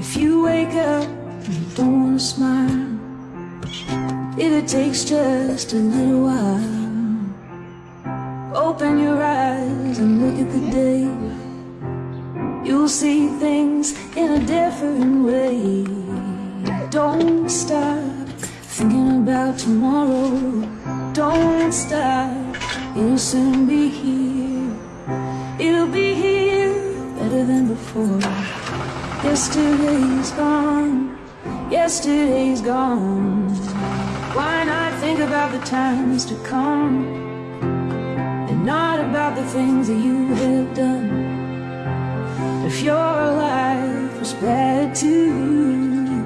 If you wake up and don't smile, if it takes just a little while, open your eyes and look at the day. You'll see things in a different way. Don't stop thinking about tomorrow. Don't stop, it'll soon be here. It'll be here better than before. Yesterday's gone, yesterday's gone. Why not think about the times to come and not about the things that you have done? If your life was bad too,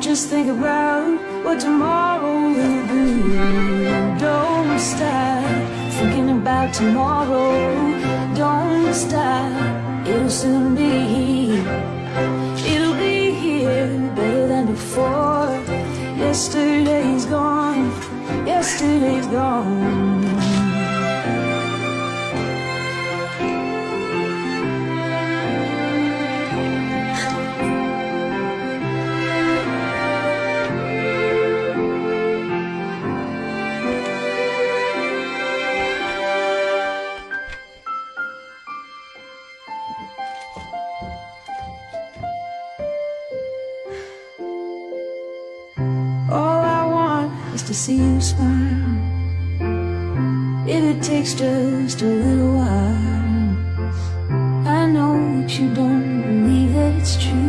just think about what tomorrow will do. Don't stop thinking about tomorrow. Don't stop, it'll soon be here. It'll be here better than before. Yesterday's is to see you smile. If it takes just a little while, I know that you don't believe that it's true.